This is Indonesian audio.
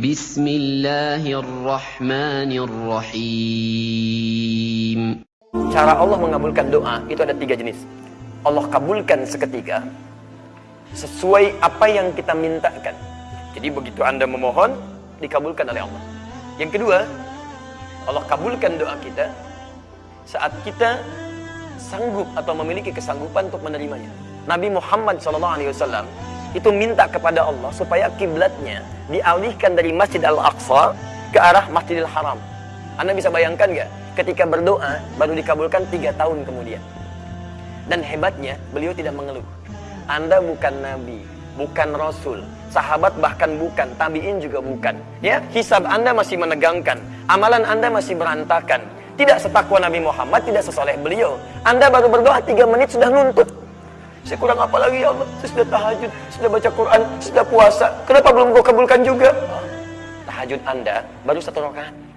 بسم الله الرحمن الرحيم Cara Allah mengabulkan doa itu ada tiga jenis. Allah kabulkan seketika sesuai apa yang kita mintakan. Jadi begitu Anda memohon, dikabulkan oleh Allah. Yang kedua, Allah kabulkan doa kita saat kita sanggup atau memiliki kesanggupan untuk menerimanya. Nabi Muhammad SAW itu minta kepada Allah supaya kiblatnya dialihkan dari Masjid Al-Aqsa ke arah Masjidil Haram. Anda bisa bayangkan nggak? Ketika berdoa baru dikabulkan tiga tahun kemudian. Dan hebatnya beliau tidak mengeluh. Anda bukan nabi, bukan rasul, sahabat bahkan bukan, tabiin juga bukan. Ya, hisab Anda masih menegangkan, amalan Anda masih berantakan. Tidak setakwa Nabi Muhammad, tidak sesoleh beliau. Anda baru berdoa tiga menit sudah nuntut. Saya kurang apa lagi ya Allah? Saya sudah tahajud, sudah baca Quran, sudah puasa. Kenapa belum kau kabulkan juga? Tahajud Anda baru satu rakaat.